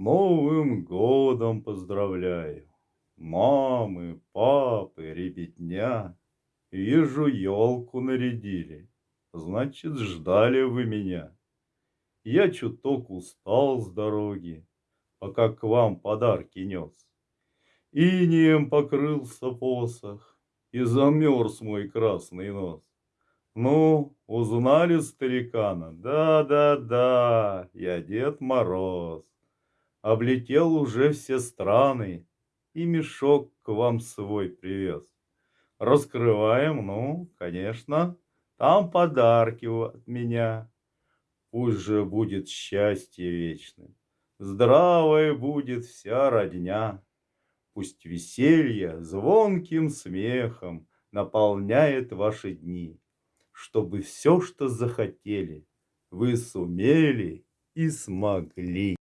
Новым годом поздравляю! Мамы, папы, ребятня! Вижу, елку нарядили, Значит, ждали вы меня. Я чуток устал с дороги, Пока к вам подарки нес. Инеем покрылся посох, И замерз мой красный нос. Ну, узнали старикана? Да-да-да, я Дед Мороз. Облетел уже все страны И мешок к вам свой привез. Раскрываем, ну, конечно, Там подарки от меня. Пусть же будет счастье вечным, Здравой будет вся родня. Пусть веселье звонким смехом Наполняет ваши дни, Чтобы все, что захотели, Вы сумели и смогли.